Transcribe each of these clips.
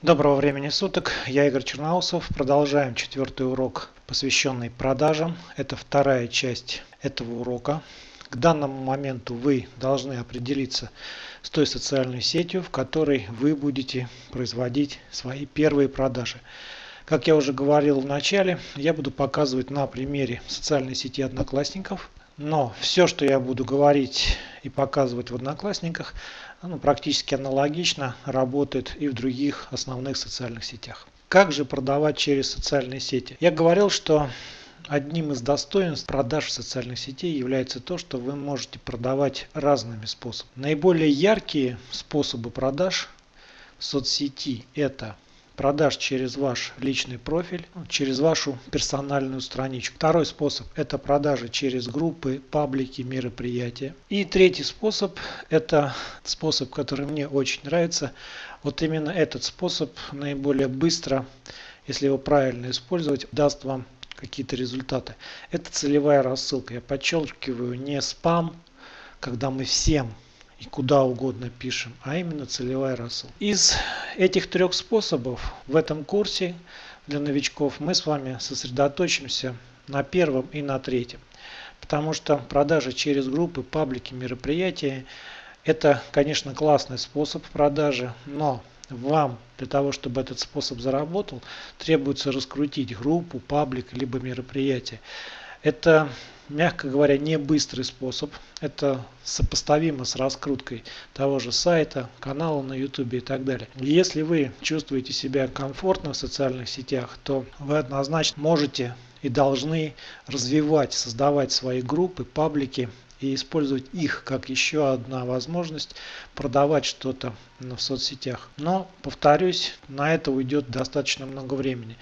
Доброго времени суток, я Игорь Черноусов. Продолжаем четвертый урок, посвященный продажам. Это вторая часть этого урока. К данному моменту вы должны определиться с той социальной сетью, в которой вы будете производить свои первые продажи. Как я уже говорил в начале, я буду показывать на примере социальной сети Одноклассников. Но все, что я буду говорить и показывать в Одноклассниках, ну, практически аналогично работает и в других основных социальных сетях. Как же продавать через социальные сети? Я говорил, что одним из достоинств продаж в социальных сетей является то, что вы можете продавать разными способами. Наиболее яркие способы продаж в соцсети это продаж через ваш личный профиль, через вашу персональную страничку. Второй способ – это продажи через группы, паблики, мероприятия. И третий способ – это способ, который мне очень нравится. Вот именно этот способ наиболее быстро, если его правильно использовать, даст вам какие-то результаты. Это целевая рассылка. Я подчеркиваю, не спам, когда мы всем и куда угодно пишем, а именно целевая рассылка. Из этих трех способов в этом курсе для новичков мы с вами сосредоточимся на первом и на третьем. Потому что продажи через группы, паблики, мероприятия это, конечно, классный способ продажи, но вам для того, чтобы этот способ заработал, требуется раскрутить группу, паблик, либо мероприятие. Это мягко говоря, не быстрый способ. Это сопоставимо с раскруткой того же сайта, канала на YouTube и так далее. Если вы чувствуете себя комфортно в социальных сетях, то вы однозначно можете и должны развивать, создавать свои группы, паблики и использовать их как еще одна возможность продавать что-то в соцсетях. Но, повторюсь, на это уйдет достаточно много времени.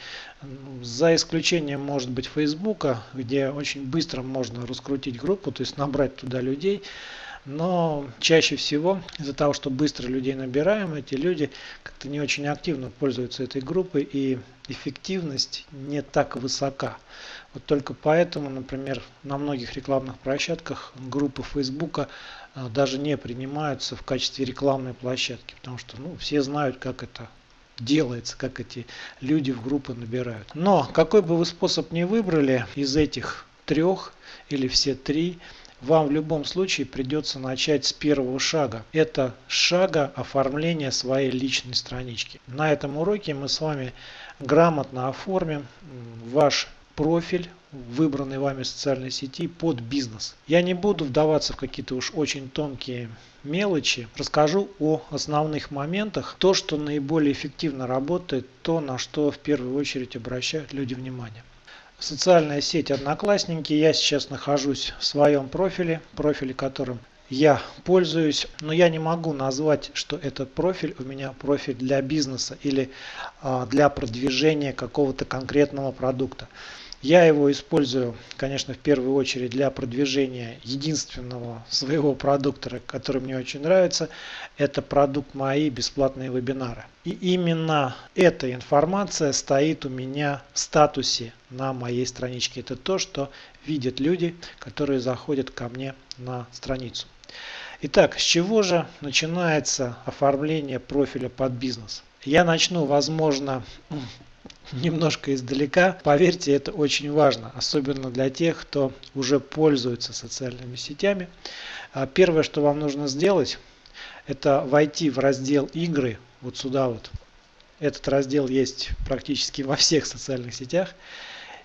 За исключением, может быть, Фейсбука, где очень быстро можно раскрутить группу, то есть набрать туда людей, но чаще всего из-за того, что быстро людей набираем, эти люди как-то не очень активно пользуются этой группой и эффективность не так высока. Вот только поэтому, например, на многих рекламных площадках группы Фейсбука а, даже не принимаются в качестве рекламной площадки, потому что ну, все знают, как это делается, как эти люди в группы набирают. Но какой бы вы способ ни выбрали из этих трех или все три, вам в любом случае придется начать с первого шага. Это шага оформления своей личной странички. На этом уроке мы с вами грамотно оформим ваш профиль выбранной вами социальной сети под бизнес. Я не буду вдаваться в какие-то уж очень тонкие мелочи. Расскажу о основных моментах. То, что наиболее эффективно работает, то, на что в первую очередь обращают люди внимание. Социальная сеть Одноклассники. Я сейчас нахожусь в своем профиле, профиле которым я пользуюсь, но я не могу назвать, что этот профиль у меня профиль для бизнеса или а, для продвижения какого-то конкретного продукта. Я его использую, конечно, в первую очередь для продвижения единственного своего продукта, который мне очень нравится. Это продукт мои бесплатные вебинары. И именно эта информация стоит у меня в статусе на моей страничке. Это то, что видят люди, которые заходят ко мне на страницу. Итак, с чего же начинается оформление профиля под бизнес? Я начну, возможно, немножко издалека. Поверьте, это очень важно, особенно для тех, кто уже пользуется социальными сетями. А первое, что вам нужно сделать, это войти в раздел игры, вот сюда вот. Этот раздел есть практически во всех социальных сетях.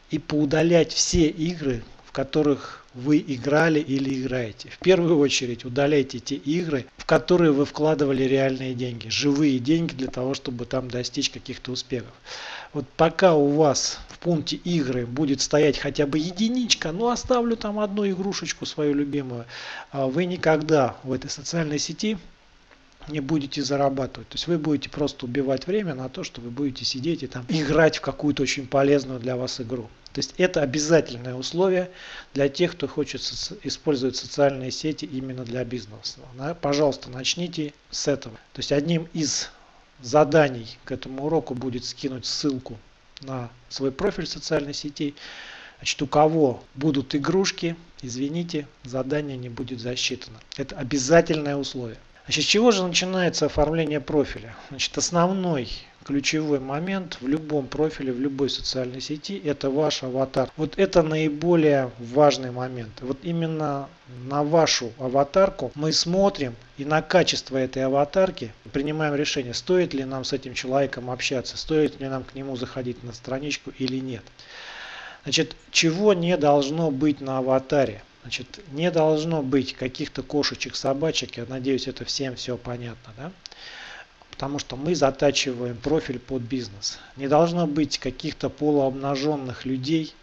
И поудалять все игры, которых вы играли или играете. В первую очередь удаляйте те игры, в которые вы вкладывали реальные деньги, живые деньги для того, чтобы там достичь каких-то успехов. Вот пока у вас в пункте игры будет стоять хотя бы единичка, ну оставлю там одну игрушечку свою любимую, а вы никогда в этой социальной сети не будете зарабатывать. То есть вы будете просто убивать время на то, что вы будете сидеть и там играть в какую-то очень полезную для вас игру. То есть это обязательное условие для тех, кто хочет использовать социальные сети именно для бизнеса. Пожалуйста, начните с этого. То есть одним из заданий к этому уроку будет скинуть ссылку на свой профиль социальной сети. Значит, у кого будут игрушки, извините, задание не будет засчитано. Это обязательное условие. Значит, с чего же начинается оформление профиля? Значит, основной ключевой момент в любом профиле, в любой социальной сети, это ваш аватар. Вот это наиболее важный момент. Вот именно на вашу аватарку мы смотрим и на качество этой аватарки принимаем решение, стоит ли нам с этим человеком общаться, стоит ли нам к нему заходить на страничку или нет. Значит, чего не должно быть на аватаре? Значит, не должно быть каких-то кошечек, собачек. Я надеюсь, это всем все понятно. Да? потому что мы затачиваем профиль под бизнес. Не должно быть каких-то полуобнаженных людей.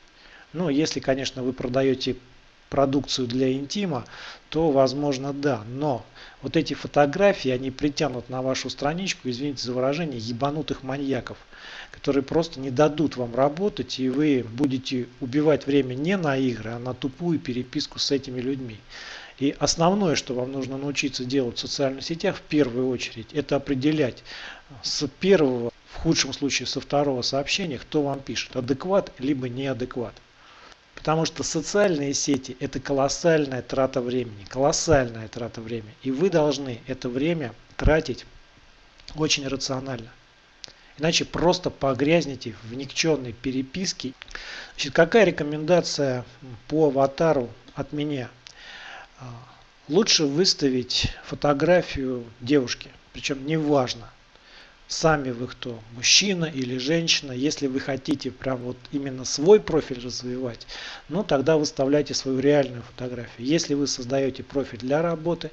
Ну, если, конечно, вы продаете продукцию для интима, то возможно да. Но вот эти фотографии, они притянут на вашу страничку, извините за выражение, ебанутых маньяков, которые просто не дадут вам работать, и вы будете убивать время не на игры, а на тупую переписку с этими людьми. И основное, что вам нужно научиться делать в социальных сетях в первую очередь, это определять с первого, в худшем случае со второго сообщения, кто вам пишет, адекват либо неадекват. Потому что социальные сети это колоссальная трата времени, колоссальная трата времени. И вы должны это время тратить очень рационально. Иначе просто погрязнете в никчемной переписке. Значит, какая рекомендация по аватару от меня? А, лучше выставить фотографию девушки, причем неважно, сами вы кто, мужчина или женщина, если вы хотите прям вот именно свой профиль развивать, ну тогда выставляйте свою реальную фотографию. Если вы создаете профиль для работы,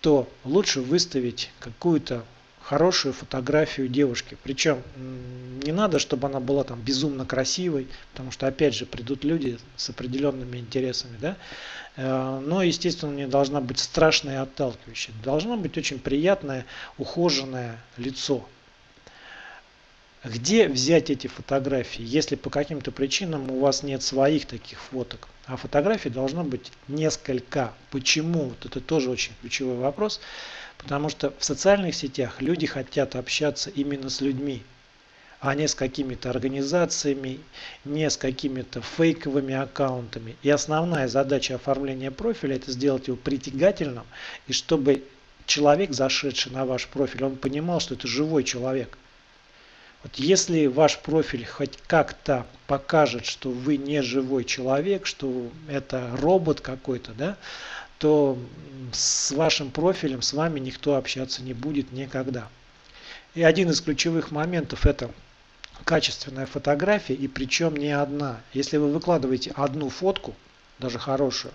то лучше выставить какую-то хорошую фотографию девушки. Причем не надо, чтобы она была там безумно красивой, потому что опять же придут люди с определенными интересами, да. Э, но, естественно, не должна быть страшная и отталкивающая. Должно быть очень приятное, ухоженное лицо. Где взять эти фотографии, если по каким-то причинам у вас нет своих таких фоток? А фотографий должно быть несколько. Почему? Вот это тоже очень ключевой вопрос. Потому что в социальных сетях люди хотят общаться именно с людьми, а не с какими-то организациями, не с какими-то фейковыми аккаунтами. И основная задача оформления профиля это сделать его притягательным, и чтобы человек, зашедший на ваш профиль, он понимал, что это живой человек. Вот если ваш профиль хоть как-то покажет, что вы не живой человек, что это робот какой-то, да, то с вашим профилем с вами никто общаться не будет никогда. И один из ключевых моментов это качественная фотография и причем не одна. Если вы выкладываете одну фотку, даже хорошую,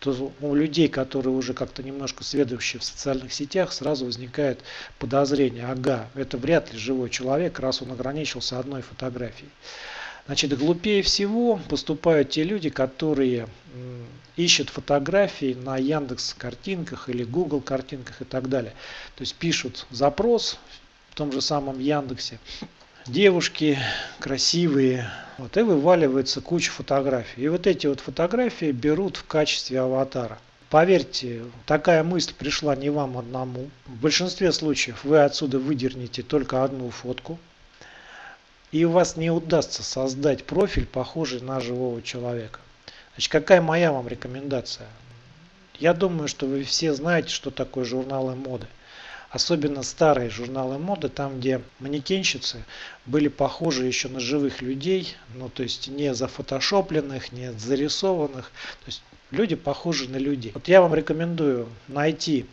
то у людей, которые уже как-то немножко сведущие в социальных сетях, сразу возникает подозрение, ага, это вряд ли живой человек, раз он ограничился одной фотографией. Значит, глупее всего поступают те люди, которые ищут фотографии на Яндекс картинках или Google картинках и так далее. То есть пишут запрос в том же самом Яндексе. Девушки красивые. Вот, и вываливается куча фотографий. И вот эти вот фотографии берут в качестве аватара. Поверьте, такая мысль пришла не вам одному. В большинстве случаев вы отсюда выдернете только одну фотку и у вас не удастся создать профиль, похожий на живого человека. Значит, какая моя вам рекомендация? Я думаю, что вы все знаете, что такое журналы моды. Особенно старые журналы моды, там где манекенщицы были похожи еще на живых людей, ну то есть не зафотошопленных, не зарисованных. То есть люди похожи на людей. Вот я вам рекомендую найти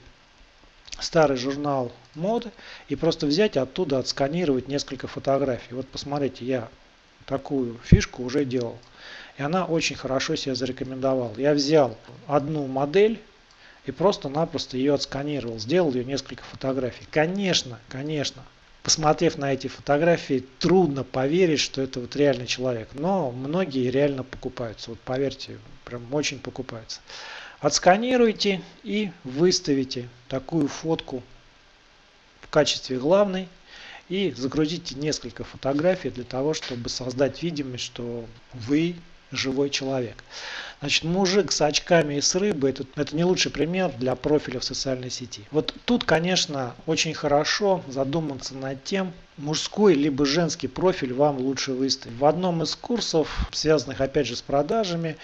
старый журнал моды и просто взять оттуда отсканировать несколько фотографий. Вот посмотрите, я такую фишку уже делал. И она очень хорошо себя зарекомендовала. Я взял одну модель и просто-напросто ее отсканировал. Сделал ее несколько фотографий. Конечно, конечно, посмотрев на эти фотографии, трудно поверить, что это вот реальный человек. Но многие реально покупаются. Вот поверьте, прям очень покупаются. Отсканируйте и выставите такую фотку в качестве главной и загрузите несколько фотографий для того, чтобы создать видимость, что вы живой человек. Значит, мужик с очками и с рыбой это, это не лучший пример для профиля в социальной сети. Вот тут, конечно, очень хорошо задуматься над тем, мужской либо женский профиль вам лучше выставить. В одном из курсов, связанных опять же с продажами,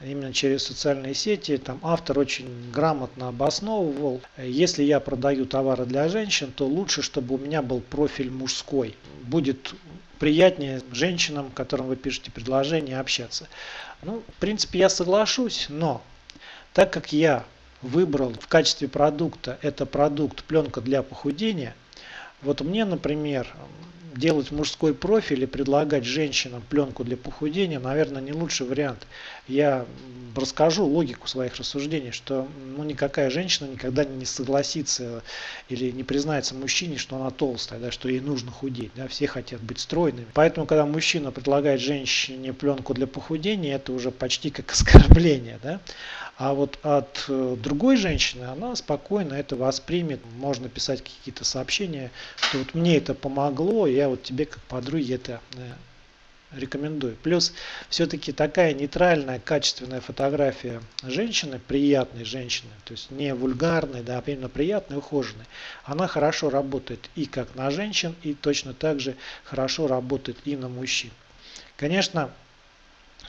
именно через социальные сети, там автор очень грамотно обосновывал, если я продаю товары для женщин, то лучше, чтобы у меня был профиль мужской. Будет приятнее женщинам, которым вы пишете предложение, общаться. Ну, в принципе, я соглашусь, но так как я выбрал в качестве продукта это продукт пленка для похудения, вот мне, например, делать мужской профиль и предлагать женщинам пленку для похудения, наверное, не лучший вариант. Я расскажу логику своих рассуждений, что ну, никакая женщина никогда не согласится или не признается мужчине, что она толстая, да, что ей нужно худеть. Да, все хотят быть стройными. Поэтому, когда мужчина предлагает женщине пленку для похудения, это уже почти как оскорбление. Да? А вот от э, другой женщины она спокойно это воспримет. Можно писать какие-то сообщения, что вот мне это помогло, я вот тебе как подруге это э, рекомендую. Плюс все-таки такая нейтральная, качественная фотография женщины, приятной женщины, то есть не вульгарной, да, а именно приятной, ухоженной, она хорошо работает и как на женщин, и точно так же хорошо работает и на мужчин. Конечно,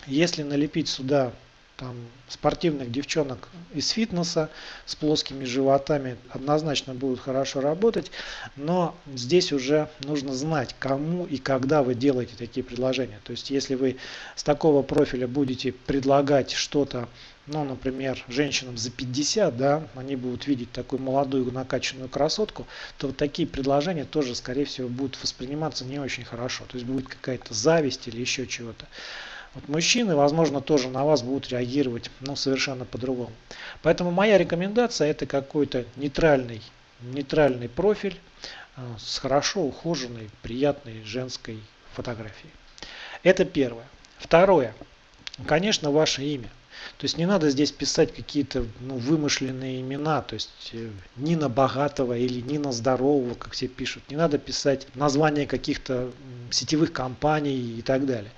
если налепить сюда там, спортивных девчонок из фитнеса с плоскими животами однозначно будут хорошо работать, но здесь уже нужно знать, кому и когда вы делаете такие предложения. То есть, если вы с такого профиля будете предлагать что-то, ну, например, женщинам за 50, да, они будут видеть такую молодую накачанную красотку, то вот такие предложения тоже, скорее всего, будут восприниматься не очень хорошо. То есть будет какая-то зависть или еще чего-то. Вот мужчины, возможно, тоже на вас будут реагировать ну, совершенно по-другому. Поэтому моя рекомендация это какой-то нейтральный, нейтральный профиль э, с хорошо ухоженной, приятной женской фотографией. Это первое. Второе. Конечно, ваше имя. То есть не надо здесь писать какие-то ну, вымышленные имена, то есть э, Нина Богатого или Нина Здорового, как все пишут. Не надо писать названия каких-то сетевых компаний и так далее.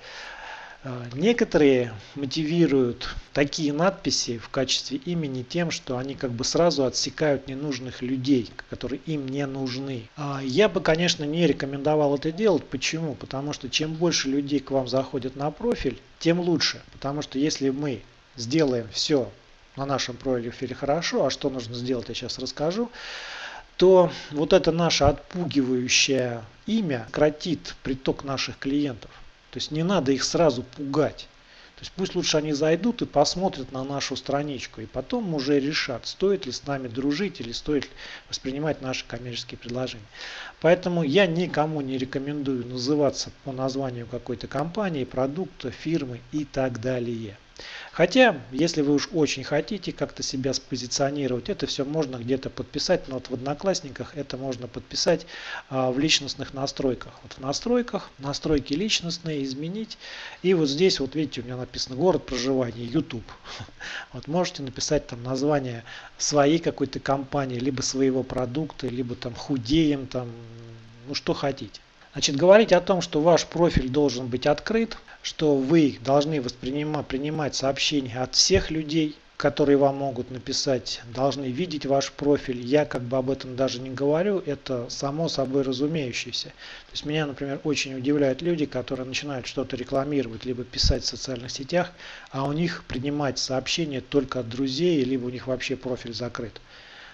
А, некоторые мотивируют такие надписи в качестве имени тем, что они как бы сразу отсекают ненужных людей, которые им не нужны. А, я бы, конечно, не рекомендовал это делать. Почему? Потому что чем больше людей к вам заходят на профиль, тем лучше. Потому что если мы сделаем все на нашем профиле хорошо, а что нужно сделать, я сейчас расскажу, то вот это наше отпугивающее имя кратит приток наших клиентов. То есть не надо их сразу пугать. То есть пусть лучше они зайдут и посмотрят на нашу страничку, и потом уже решат, стоит ли с нами дружить или стоит ли воспринимать наши коммерческие предложения. Поэтому я никому не рекомендую называться по названию какой-то компании, продукта, фирмы и так далее. Хотя, если вы уж очень хотите как-то себя спозиционировать, это все можно где-то подписать, но вот в Одноклассниках это можно подписать а, в личностных настройках. Вот в настройках, настройки личностные, изменить. И вот здесь, вот видите, у меня написано город проживания, YouTube. Вот можете написать там название своей какой-то компании, либо своего продукта, либо там худеем, там, ну что хотите. Значит, говорить о том, что ваш профиль должен быть открыт, что вы должны воспринимать, принимать сообщения от всех людей, которые вам могут написать, должны видеть ваш профиль. Я как бы об этом даже не говорю, это само собой разумеющееся. То есть меня, например, очень удивляют люди, которые начинают что-то рекламировать, либо писать в социальных сетях, а у них принимать сообщения только от друзей, либо у них вообще профиль закрыт.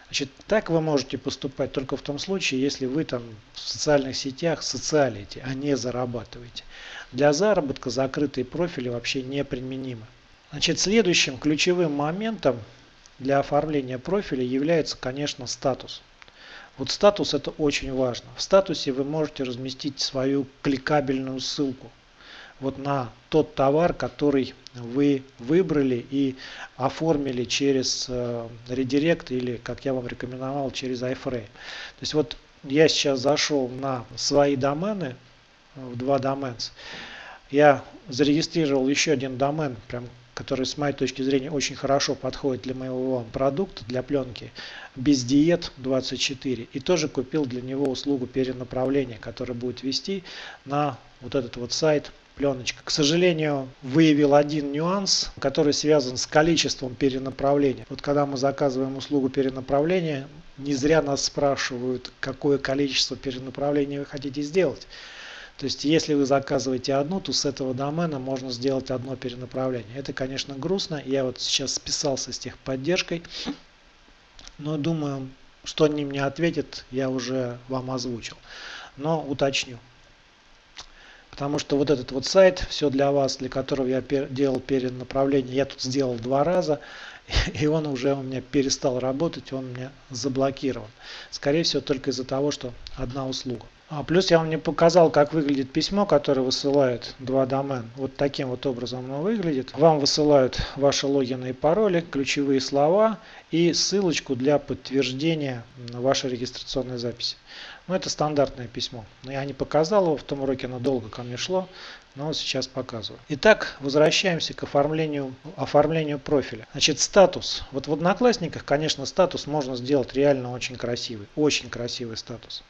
Значит, так вы можете поступать только в том случае, если вы там в социальных сетях социалите, а не зарабатываете. Для заработка закрытые профили вообще неприменимы. Значит, следующим ключевым моментом для оформления профиля является, конечно, статус. Вот статус это очень важно. В статусе вы можете разместить свою кликабельную ссылку вот на тот товар, который вы выбрали и оформили через э, редирект или, как я вам рекомендовал, через iFrame. То есть вот я сейчас зашел на свои домены, э, в два доменс. Я зарегистрировал еще один домен, прям, который с моей точки зрения очень хорошо подходит для моего продукта, для пленки, без диет 24. И тоже купил для него услугу перенаправления, которая будет вести на вот этот вот сайт пленочка. К сожалению, выявил один нюанс, который связан с количеством перенаправления. Вот когда мы заказываем услугу перенаправления, не зря нас спрашивают, какое количество перенаправлений вы хотите сделать. То есть, если вы заказываете одну, то с этого домена можно сделать одно перенаправление. Это, конечно, грустно. Я вот сейчас списался с техподдержкой, но думаю, что они мне ответят, я уже вам озвучил. Но уточню. Потому что вот этот вот сайт, все для вас, для которого я делал перенаправление, я тут сделал два раза, и он уже у меня перестал работать, он у меня заблокирован. Скорее всего, только из-за того, что одна услуга. А плюс я вам не показал, как выглядит письмо, которое высылает два домен. Вот таким вот образом оно выглядит. Вам высылают ваши логины и пароли, ключевые слова и ссылочку для подтверждения вашей регистрационной записи. Ну, это стандартное письмо. Но я не показал его в том уроке, оно долго ко мне шло, но сейчас показываю. Итак, возвращаемся к оформлению, оформлению профиля. Значит, статус. Вот в Одноклассниках, конечно, статус можно сделать реально очень красивый. Очень красивый статус.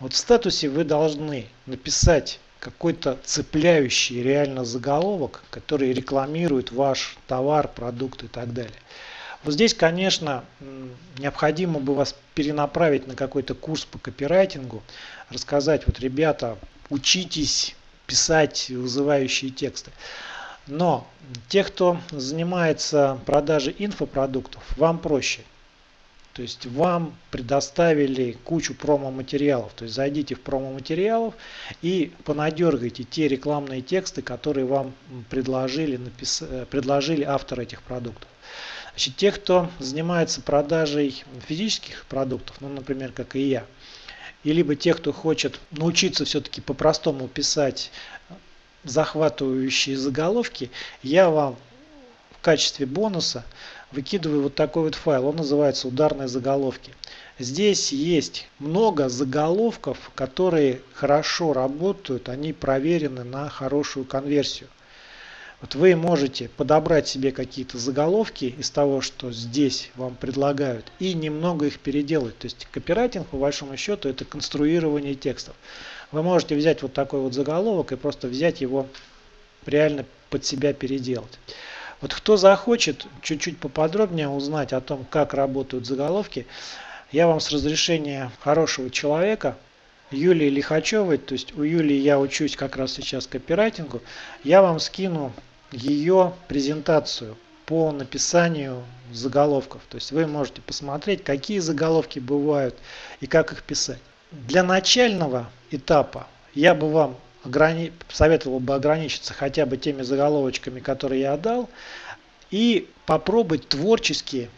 Вот в статусе вы должны написать какой-то цепляющий реально заголовок, который рекламирует ваш товар, продукт и так далее. Вот здесь, конечно, необходимо бы вас перенаправить на какой-то курс по копирайтингу, рассказать, вот, ребята, учитесь писать вызывающие тексты. Но те, кто занимается продажей инфопродуктов, вам проще. То есть вам предоставили кучу промо-материалов. То есть зайдите в промо-материалов и понадергайте те рекламные тексты, которые вам предложили, напис... предложили автор этих продуктов. Значит, те, кто занимается продажей физических продуктов, ну, например, как и я, и либо те, кто хочет научиться все-таки по-простому писать захватывающие заголовки, я вам в качестве бонуса выкидываю вот такой вот файл. Он называется ударные заголовки. Здесь есть много заголовков, которые хорошо работают, они проверены на хорошую конверсию. Вот вы можете подобрать себе какие-то заголовки из того, что здесь вам предлагают, и немного их переделать. То есть копирайтинг, по большому счету, это конструирование текстов. Вы можете взять вот такой вот заголовок и просто взять его реально под себя переделать. Вот кто захочет чуть-чуть поподробнее узнать о том, как работают заголовки, я вам с разрешения хорошего человека Юлии Лихачевой, то есть у Юлии я учусь как раз сейчас копирайтингу, я вам скину ее презентацию по написанию заголовков. То есть вы можете посмотреть, какие заголовки бывают и как их писать. Для начального этапа я бы вам ограни... советовал бы ограничиться хотя бы теми заголовочками, которые я отдал, и попробовать творчески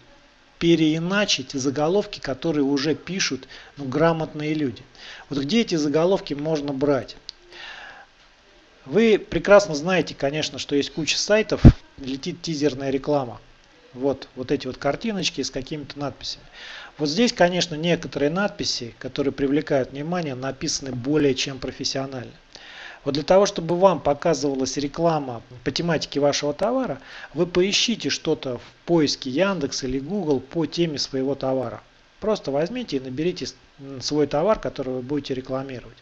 переиначить заголовки, которые уже пишут ну, грамотные люди. Вот где эти заголовки можно брать? Вы прекрасно знаете, конечно, что есть куча сайтов, летит тизерная реклама. Вот, вот эти вот картиночки с какими-то надписями. Вот здесь, конечно, некоторые надписи, которые привлекают внимание, написаны более чем профессионально. Вот для того, чтобы вам показывалась реклама по тематике вашего товара, вы поищите что-то в поиске Яндекс или Google по теме своего товара. Просто возьмите и наберите свой товар, который вы будете рекламировать.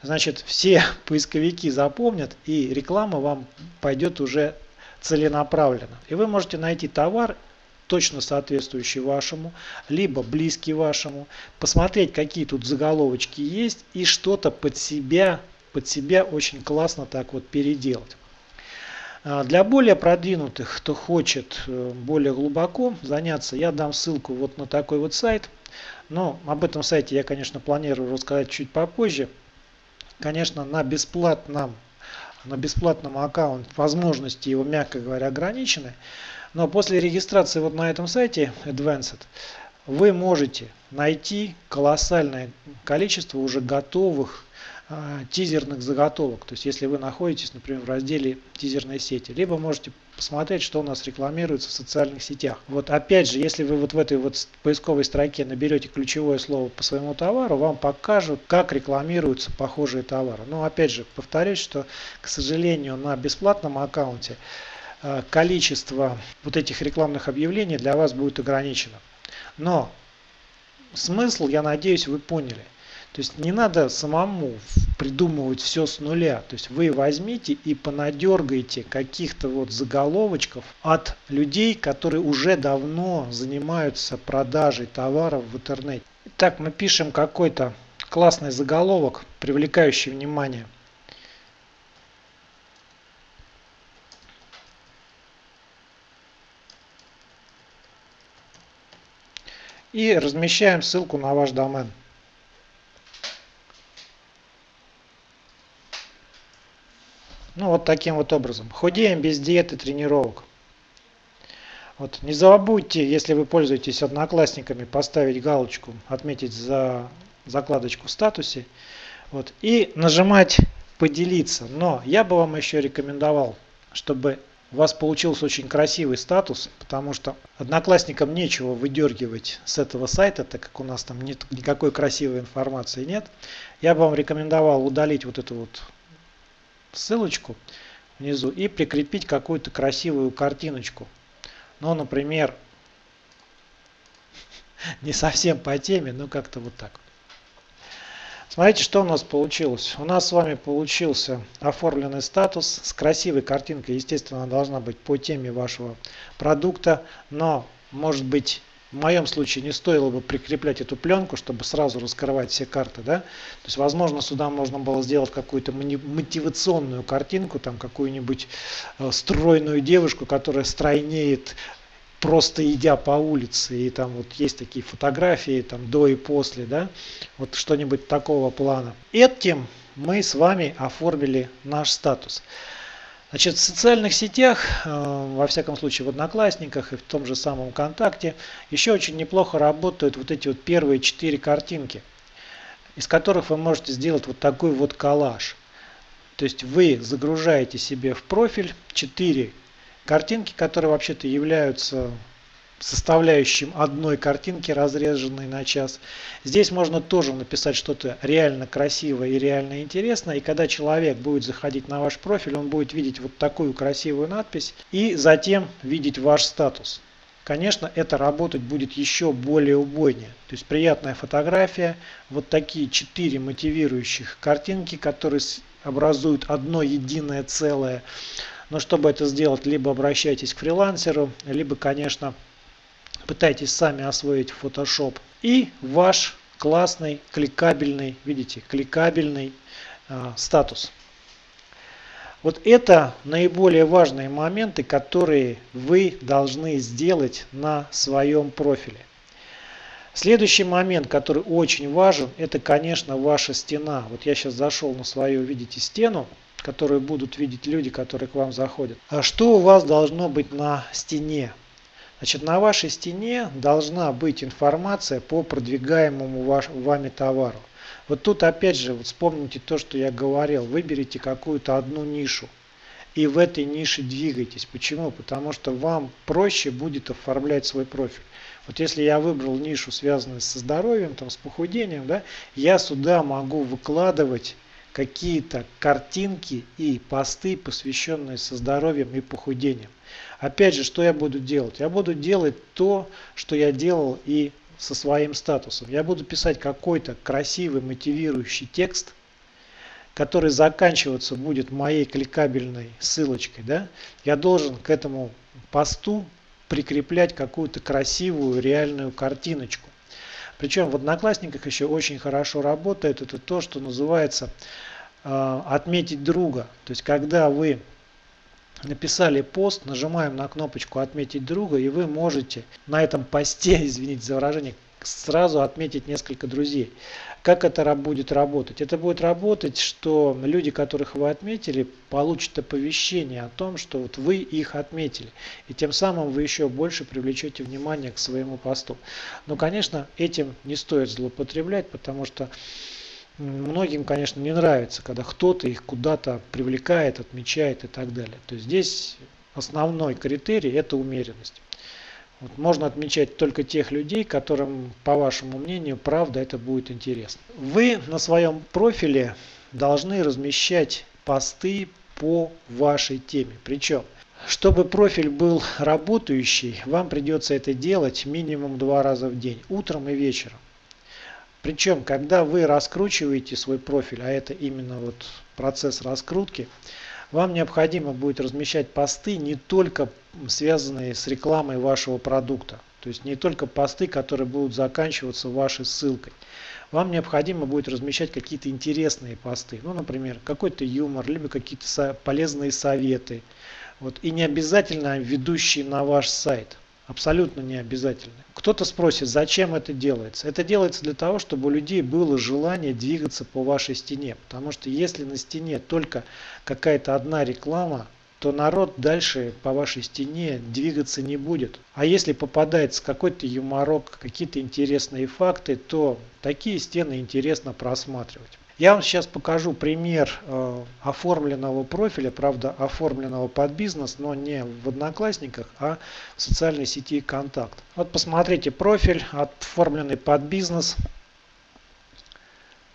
Значит, все поисковики запомнят и реклама вам пойдет уже целенаправленно. И вы можете найти товар точно соответствующий вашему, либо близкий вашему, посмотреть, какие тут заголовочки есть и что-то под себя, под себя очень классно так вот переделать. А, для более продвинутых, кто хочет э, более глубоко заняться, я дам ссылку вот на такой вот сайт. Но об этом сайте я, конечно, планирую рассказать чуть попозже. Конечно, на бесплатном, на бесплатном аккаунте возможности его, мягко говоря, ограничены. Но после регистрации вот на этом сайте Advanced вы можете найти колоссальное количество уже готовых а, тизерных заготовок. То есть если вы находитесь, например, в разделе тизерной сети, либо можете посмотреть, что у нас рекламируется в социальных сетях. Вот опять же, если вы вот в этой вот поисковой строке наберете ключевое слово по своему товару, вам покажут, как рекламируются похожие товары. Но опять же, повторюсь, что, к сожалению, на бесплатном аккаунте а, количество вот этих рекламных объявлений для вас будет ограничено. Но смысл, я надеюсь, вы поняли – То есть не надо самому придумывать все с нуля. То есть вы возьмите и понадергайте каких-то вот заголовочков от людей, которые уже давно занимаются продажей товаров в интернете. Итак, мы пишем какой-то классный заголовок, привлекающий внимание. И размещаем ссылку на ваш домен. Ну вот таким вот образом. Худеем без диеты тренировок. Вот не забудьте, если вы пользуетесь одноклассниками, поставить галочку, отметить за закладочку в статусе. Вот, и нажимать поделиться. Но я бы вам еще рекомендовал, чтобы у вас получился очень красивый статус, потому что одноклассникам нечего выдергивать с этого сайта, так как у нас там нет никакой красивой информации нет. Я бы вам рекомендовал удалить вот эту вот ссылочку внизу и прикрепить какую-то красивую картиночку. Ну, например, не совсем по теме, но как-то вот так. Смотрите, что у нас получилось. У нас с вами получился оформленный статус с красивой картинкой. Естественно, она должна быть по теме вашего продукта, но может быть в моем случае не стоило бы прикреплять эту пленку, чтобы сразу раскрывать все карты. Да? То есть, возможно, сюда можно было сделать какую-то мотивационную картинку, там какую-нибудь э, стройную девушку, которая стройнеет просто идя по улице, и там вот есть такие фотографии там до и после, да, вот что-нибудь такого плана. Этим мы с вами оформили наш статус. Значит, в социальных сетях, э, во всяком случае в Одноклассниках и в том же самом ВКонтакте, еще очень неплохо работают вот эти вот первые четыре картинки, из которых вы можете сделать вот такой вот коллаж. То есть вы загружаете себе в профиль четыре картинки, которые вообще-то являются составляющим одной картинки, разреженной на час. Здесь можно тоже написать что-то реально красивое и реально интересное. И когда человек будет заходить на ваш профиль, он будет видеть вот такую красивую надпись и затем видеть ваш статус. Конечно, это работать будет еще более убойнее. То есть приятная фотография, вот такие четыре мотивирующих картинки, которые образуют одно единое целое. Но чтобы это сделать, либо обращайтесь к фрилансеру, либо, конечно, пытайтесь сами освоить Photoshop. И ваш классный, кликабельный, видите, кликабельный э, статус. Вот это наиболее важные моменты, которые вы должны сделать на своем профиле. Следующий момент, который очень важен, это, конечно, ваша стена. Вот я сейчас зашел на свою, видите, стену, которую будут видеть люди, которые к вам заходят. А что у вас должно быть на стене? Значит, на вашей стене должна быть информация по продвигаемому ваш, вами товару. Вот тут опять же вот вспомните то, что я говорил. Выберите какую-то одну нишу и в этой нише двигайтесь. Почему? Потому что вам проще будет оформлять свой профиль. Вот если я выбрал нишу, связанную со здоровьем, там, с похудением, да, я сюда могу выкладывать какие-то картинки и посты, посвященные со здоровьем и похудением. Опять же, что я буду делать? Я буду делать то, что я делал и со своим статусом. Я буду писать какой-то красивый мотивирующий текст, который заканчиваться будет моей кликабельной ссылочкой. Да? Я должен к этому посту прикреплять какую-то красивую реальную картиночку. Причем в Одноклассниках еще очень хорошо работает это то, что называется э, отметить друга. То есть когда вы написали пост, нажимаем на кнопочку «Отметить друга», и вы можете на этом посте, извините за выражение, сразу отметить несколько друзей. Как это будет работать? Это будет работать, что люди, которых вы отметили, получат оповещение о том, что вот вы их отметили. И тем самым вы еще больше привлечете внимание к своему посту. Но, конечно, этим не стоит злоупотреблять, потому что Многим, конечно, не нравится, когда кто-то их куда-то привлекает, отмечает и так далее. То есть здесь основной критерий – это умеренность. Вот можно отмечать только тех людей, которым, по вашему мнению, правда это будет интересно. Вы на своем профиле должны размещать посты по вашей теме. Причем, чтобы профиль был работающий, вам придется это делать минимум два раза в день, утром и вечером. Причем, когда вы раскручиваете свой профиль, а это именно вот процесс раскрутки, вам необходимо будет размещать посты не только связанные с рекламой вашего продукта. То есть не только посты, которые будут заканчиваться вашей ссылкой. Вам необходимо будет размещать какие-то интересные посты. Ну, например, какой-то юмор, либо какие-то полезные советы. Вот. И не обязательно ведущие на ваш сайт. Абсолютно не обязательно. Кто-то спросит, зачем это делается? Это делается для того, чтобы у людей было желание двигаться по вашей стене. Потому что если на стене только какая-то одна реклама, то народ дальше по вашей стене двигаться не будет. А если попадается какой-то юморок, какие-то интересные факты, то такие стены интересно просматривать. Я вам сейчас покажу пример э, оформленного профиля, правда оформленного под бизнес, но не в Одноклассниках, а в социальной сети Контакт. Вот посмотрите профиль, оформленный под бизнес.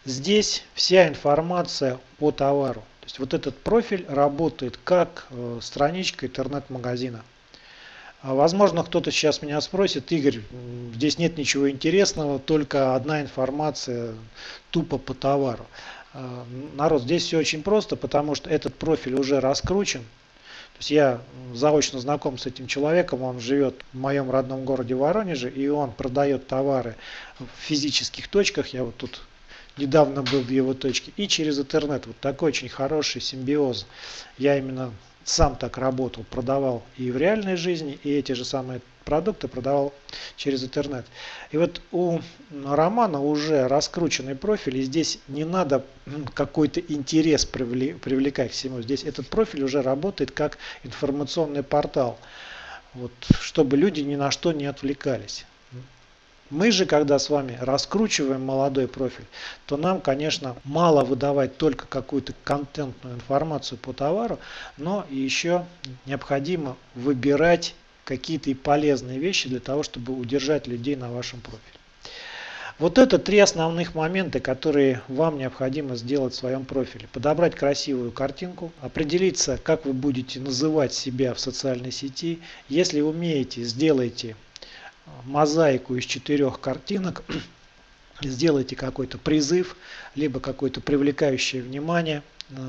Здесь вся информация по товару. То есть вот этот профиль работает как э, страничка интернет-магазина. А, возможно, кто-то сейчас меня спросит, Игорь, здесь нет ничего интересного, только одна информация тупо по товару. А, народ, здесь все очень просто, потому что этот профиль уже раскручен. То есть я заочно знаком с этим человеком, он живет в моем родном городе Воронеже, и он продает товары в физических точках. Я вот тут недавно был в его точке. И через интернет. Вот такой очень хороший симбиоз. Я именно сам так работал, продавал и в реальной жизни, и эти же самые продукты продавал через интернет. И вот у Романа уже раскрученный профиль, и здесь не надо какой-то интерес привлекать к всему. Здесь этот профиль уже работает как информационный портал, вот, чтобы люди ни на что не отвлекались. Мы же, когда с вами раскручиваем молодой профиль, то нам, конечно, мало выдавать только какую-то контентную информацию по товару, но еще необходимо выбирать какие-то и полезные вещи для того, чтобы удержать людей на вашем профиле. Вот это три основных момента, которые вам необходимо сделать в своем профиле. Подобрать красивую картинку, определиться, как вы будете называть себя в социальной сети. Если умеете, сделайте мозаику из четырех картинок, сделайте какой-то призыв, либо какое-то привлекающее внимание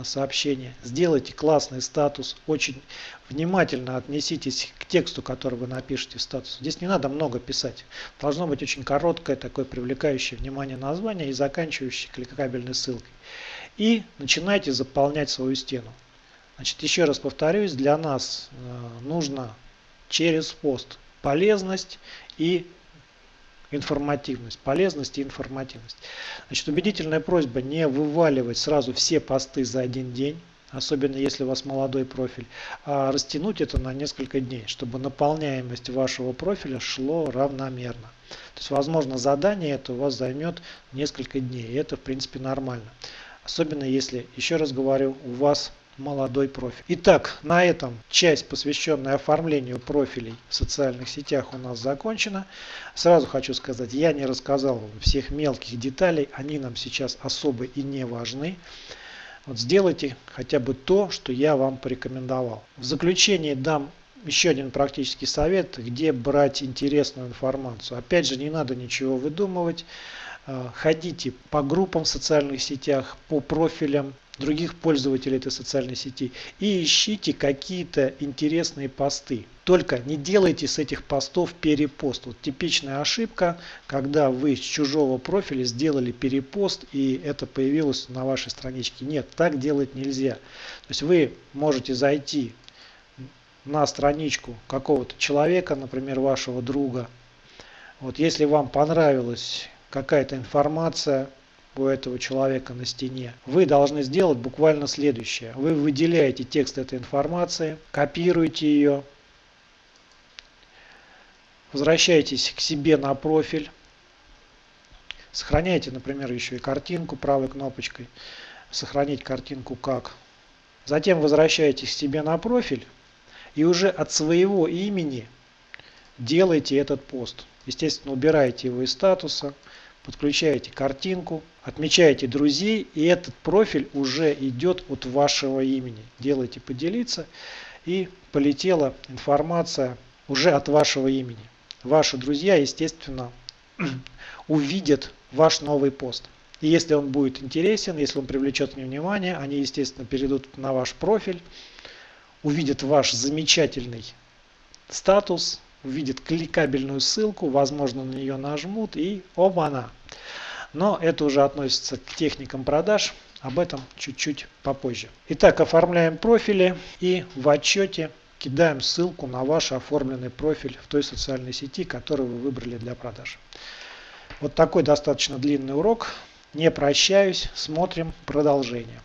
сообщение, сделайте классный статус, очень внимательно отнеситесь к тексту, который вы напишете в статус. Здесь не надо много писать. Должно быть очень короткое, такое привлекающее внимание название и заканчивающее кликабельной ссылкой. И начинайте заполнять свою стену. Значит, еще раз повторюсь, для нас э, нужно через пост полезность и информативность. Полезность и информативность. Значит, убедительная просьба не вываливать сразу все посты за один день, особенно если у вас молодой профиль, а растянуть это на несколько дней, чтобы наполняемость вашего профиля шло равномерно. То есть, возможно, задание это у вас займет несколько дней, и это, в принципе, нормально. Особенно если, еще раз говорю, у вас молодой профиль. Итак, на этом часть, посвященная оформлению профилей в социальных сетях у нас закончена. Сразу хочу сказать, я не рассказал вам всех мелких деталей, они нам сейчас особо и не важны. Вот сделайте хотя бы то, что я вам порекомендовал. В заключение дам еще один практический совет, где брать интересную информацию. Опять же, не надо ничего выдумывать. Э, ходите по группам в социальных сетях, по профилям, других пользователей этой социальной сети и ищите какие-то интересные посты. Только не делайте с этих постов перепост. Вот типичная ошибка, когда вы с чужого профиля сделали перепост и это появилось на вашей страничке. Нет, так делать нельзя. То есть вы можете зайти на страничку какого-то человека, например, вашего друга. Вот если вам понравилась какая-то информация, у этого человека на стене, вы должны сделать буквально следующее. Вы выделяете текст этой информации, копируете ее, возвращаетесь к себе на профиль, сохраняйте, например, еще и картинку правой кнопочкой, сохранить картинку как. Затем возвращаетесь к себе на профиль и уже от своего имени делайте этот пост. Естественно, убираете его из статуса, подключаете картинку, отмечаете друзей, и этот профиль уже идет от вашего имени. Делайте поделиться, и полетела информация уже от вашего имени. Ваши друзья, естественно, увидят ваш новый пост. И если он будет интересен, если он привлечет мне внимание, они, естественно, перейдут на ваш профиль, увидят ваш замечательный статус, увидят кликабельную ссылку, возможно, на нее нажмут и оба-на. Но это уже относится к техникам продаж, об этом чуть-чуть попозже. Итак, оформляем профили и в отчете кидаем ссылку на ваш оформленный профиль в той социальной сети, которую вы выбрали для продаж. Вот такой достаточно длинный урок. Не прощаюсь, смотрим продолжение.